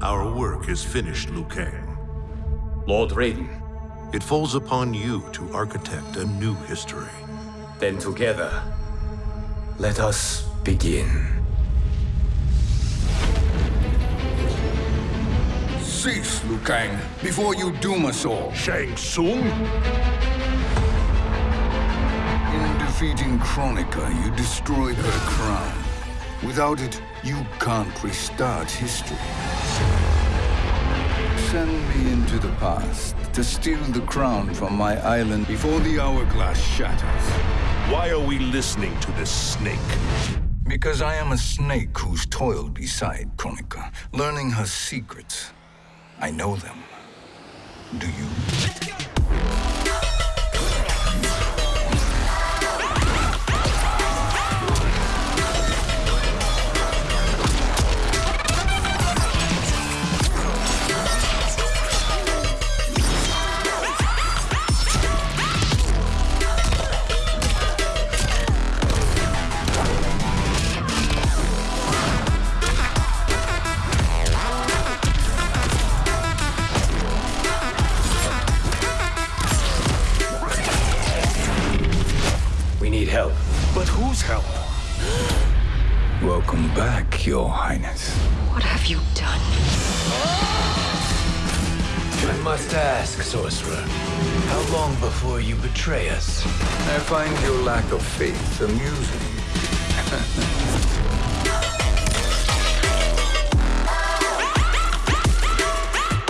Our work is finished, Liu Kang. Lord Raiden, It falls upon you to architect a new history. then together, let us begin. Cease, Liu Kang, before you doom us all. Shang Tsung? In defeating Kronika, you destroyed her crown. Without it, you can't restart history. Send me into the past to steal the crown from my island before the hourglass shatters. Why are we listening to this snake? Because I am a snake who's toiled beside Kronika, learning her secrets. I know them. Do you? Need help. But whose help? Welcome back, Your Highness. What have you done? I must ask, sorcerer, how long before you betray us? I find your lack of faith amusing.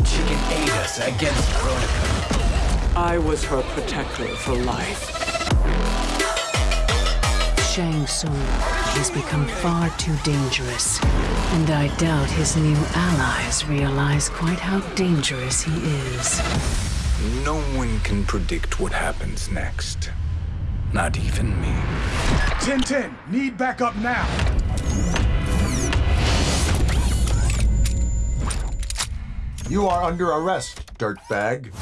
She can aid us against Kronika. I was her protector for life. Shang Tsung. He's become far too dangerous. And I doubt his new allies realize quite how dangerous he is. No one can predict what happens next. Not even me. 10-10, need backup now. You are under arrest, dirtbag.